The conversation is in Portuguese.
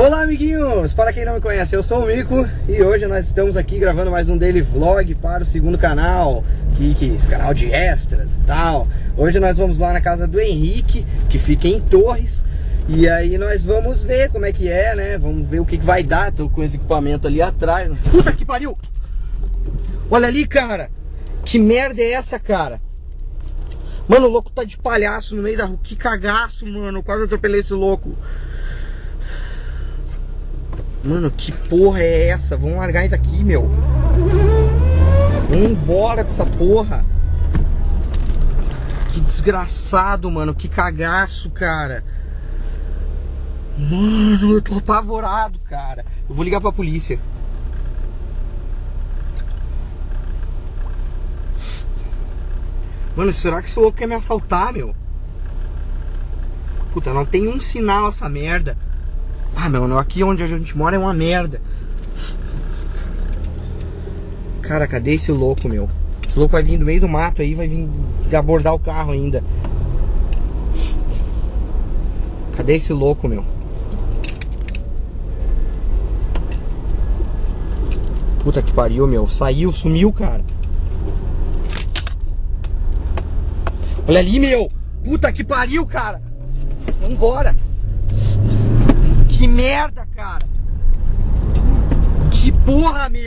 Olá amiguinhos, para quem não me conhece, eu sou o Mico e hoje nós estamos aqui gravando mais um daily vlog para o segundo canal, Kikis, canal de extras e tal. Hoje nós vamos lá na casa do Henrique, que fica em Torres, e aí nós vamos ver como é que é, né? Vamos ver o que, que vai dar, tô com esse equipamento ali atrás. Puta que pariu! Olha ali, cara! Que merda é essa, cara? Mano, o louco tá de palhaço no meio da rua. Que cagaço, mano. Quase atropelei esse louco. Mano, que porra é essa? Vamos largar ele daqui, meu. Vamos embora dessa porra. Que desgraçado, mano. Que cagaço, cara. Mano, eu tô apavorado, cara. Eu vou ligar pra polícia. Mano, será que esse louco quer me assaltar, meu? Puta, não tem um sinal essa merda. Ah, não, aqui onde a gente mora é uma merda. Cara, cadê esse louco, meu? Esse louco vai vir do meio do mato aí, vai vir abordar o carro ainda. Cadê esse louco, meu? Puta que pariu, meu. Saiu, sumiu, cara. Olha ali, meu. Puta que pariu, cara. Vambora. Merda, cara. Que porra, meu.